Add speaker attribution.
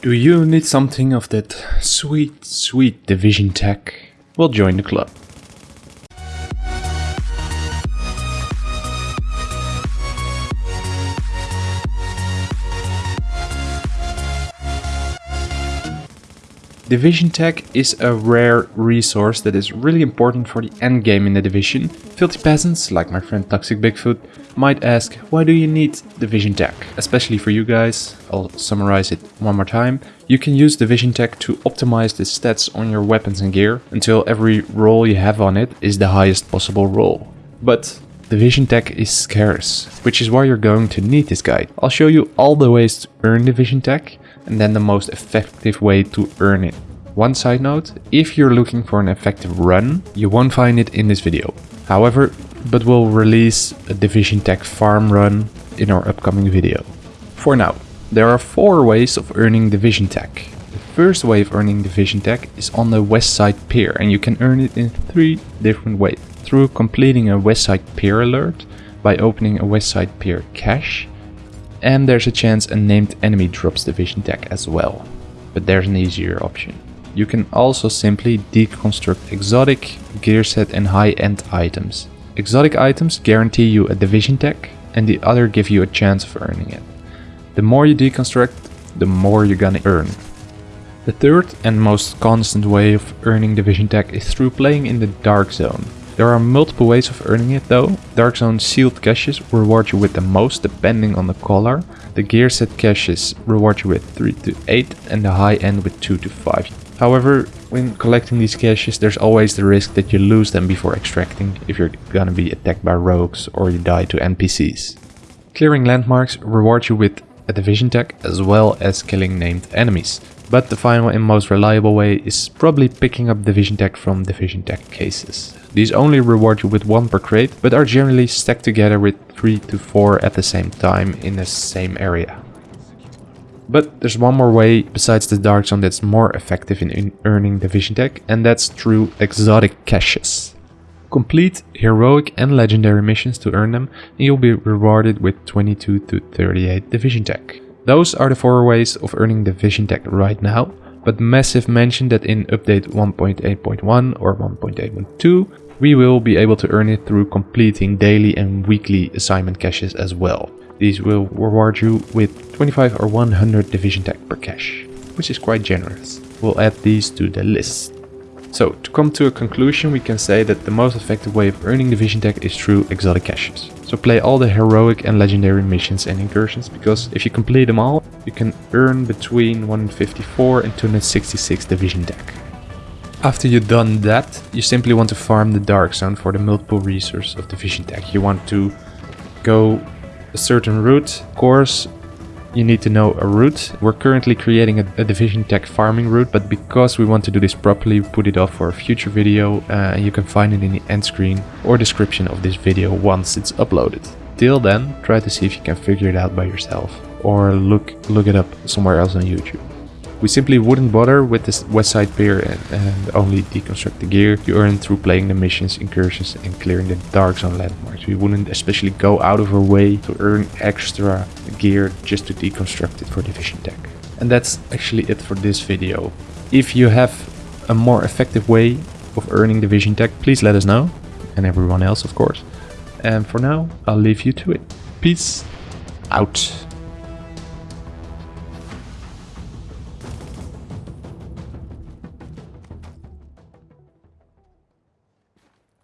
Speaker 1: Do you need something of that sweet, sweet division tech? Well, join the club. Division Tech is a rare resource that is really important for the endgame in the Division. Filthy peasants, like my friend Toxic Bigfoot, might ask why do you need Division Tech? Especially for you guys, I'll summarize it one more time. You can use Division Tech to optimize the stats on your weapons and gear until every roll you have on it is the highest possible roll. But Division Tech is scarce, which is why you're going to need this guide. I'll show you all the ways to earn Division Tech and then the most effective way to earn it. One side note, if you're looking for an effective run, you won't find it in this video. However, but we'll release a Division Tech farm run in our upcoming video. For now, there are four ways of earning Division Tech. The first way of earning Division Tech is on the West Side Pier and you can earn it in three different ways. Through completing a West Side Pier alert, by opening a West Side Pier cache, and there's a chance a named enemy drops Division Tech as well. But there's an easier option. You can also simply deconstruct exotic, gear set and high-end items. Exotic items guarantee you a Division Tech and the other give you a chance of earning it. The more you deconstruct, the more you're gonna earn. The third and most constant way of earning Division Tech is through playing in the Dark Zone. There are multiple ways of earning it though. Dark Zone sealed caches reward you with the most depending on the color. The gear set caches reward you with 3 to 8 and the high end with 2 to 5. However, when collecting these caches there's always the risk that you lose them before extracting if you're gonna be attacked by rogues or you die to NPCs. Clearing landmarks rewards you with a division tech as well as killing named enemies. But the final and most reliable way is probably picking up division tech from division tech cases. These only reward you with 1 per crate, but are generally stacked together with 3 to 4 at the same time in the same area. But there's one more way besides the Dark Zone that's more effective in earning Division Tech, and that's through exotic caches. Complete heroic and legendary missions to earn them, and you'll be rewarded with 22 to 38 Division Tech. Those are the four ways of earning Division Tech right now, but Massive mentioned that in update 1.8.1 or 1.8.2 we will be able to earn it through completing daily and weekly assignment caches as well. These will reward you with 25 or 100 division tech per cache, which is quite generous. We'll add these to the list. So, to come to a conclusion, we can say that the most effective way of earning division tech is through exotic caches. So play all the heroic and legendary missions and incursions, because if you complete them all, you can earn between 154 and 266 division tech. After you've done that, you simply want to farm the Dark Zone for the multiple resources of Division Tech. You want to go a certain route, course, you need to know a route. We're currently creating a, a, Division Tech farming route, but because we want to do this properly, we put it off for a future video uh, and you can find it in the end screen or description of this video once it's uploaded. Till then, try to see if you can figure it out by yourself or look, look it up somewhere else on YouTube. We simply wouldn't bother with this west side pier and, and, only deconstruct the gear you earn through playing the missions, incursions and clearing the dark zone landmarks. We wouldn't especially go out of our way to earn extra gear just to deconstruct it for Division Tech. And that's actually it for this video. If you have a more effective way of earning Division Tech, please let us know. And everyone else, of course. And for now, I'll leave you to it. Peace out.